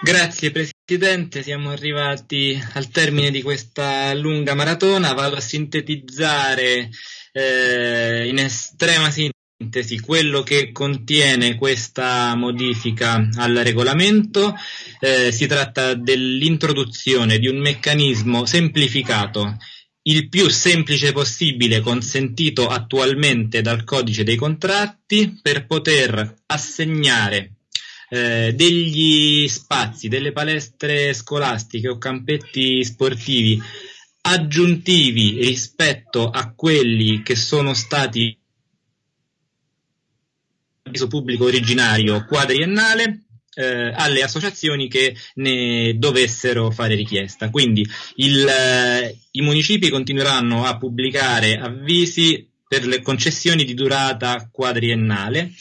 Grazie Presidente, siamo arrivati al termine di questa lunga maratona. Vado a sintetizzare eh, in estrema sintesi quello che contiene questa modifica al regolamento. Eh, si tratta dell'introduzione di un meccanismo semplificato il più semplice possibile consentito attualmente dal codice dei contratti per poter assegnare eh, degli spazi, delle palestre scolastiche o campetti sportivi aggiuntivi rispetto a quelli che sono stati avviso pubblico originario quadriennale eh, alle associazioni che ne dovessero fare richiesta. Quindi il, eh, i municipi continueranno a pubblicare avvisi per le concessioni di durata quadriennale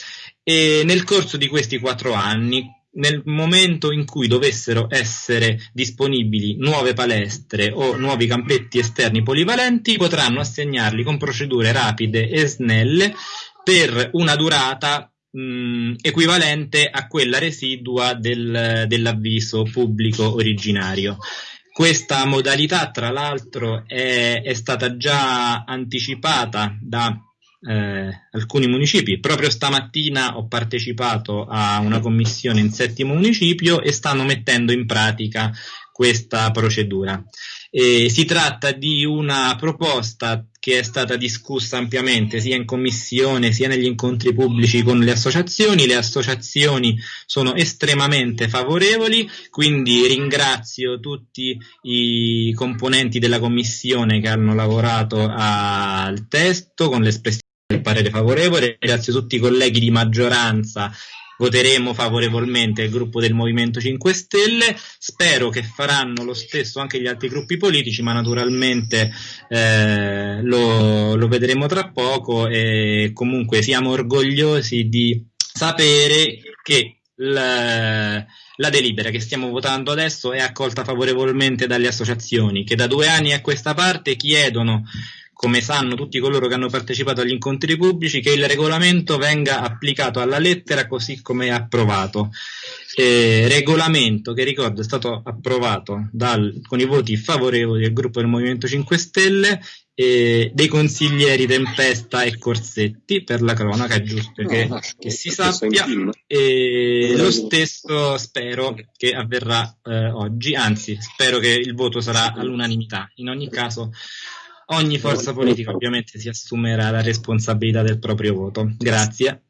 e nel corso di questi quattro anni, nel momento in cui dovessero essere disponibili nuove palestre o nuovi campetti esterni polivalenti, potranno assegnarli con procedure rapide e snelle per una durata mh, equivalente a quella residua del, dell'avviso pubblico originario. Questa modalità, tra l'altro, è, è stata già anticipata da eh, alcuni municipi. Proprio stamattina ho partecipato a una commissione in settimo municipio e stanno mettendo in pratica questa procedura. Eh, si tratta di una proposta che è stata discussa ampiamente sia in commissione sia negli incontri pubblici con le associazioni. Le associazioni sono estremamente favorevoli, quindi ringrazio tutti i componenti della commissione che hanno lavorato al testo con l'espressione del parere favorevole. Ringrazio tutti i colleghi di maggioranza voteremo favorevolmente il gruppo del Movimento 5 Stelle. Spero che faranno lo stesso anche gli altri gruppi politici, ma naturalmente eh, lo, lo, vedremo tra poco e comunque siamo orgogliosi di sapere che la, la delibera che stiamo votando adesso è accolta favorevolmente dalle associazioni che da due anni a questa parte chiedono come sanno tutti coloro che hanno partecipato agli incontri pubblici, che il regolamento venga applicato alla lettera così come è approvato. Eh, regolamento che ricordo è stato approvato dal, con i voti favorevoli del gruppo del Movimento 5 Stelle eh, dei consiglieri Tempesta e Corsetti per la cronaca, è giusto no, che, no, che si sappia e lo stesso spero che avverrà eh, oggi, anzi spero che il voto sarà all'unanimità. In ogni caso Ogni forza politica ovviamente si assumerà la responsabilità del proprio voto. Grazie.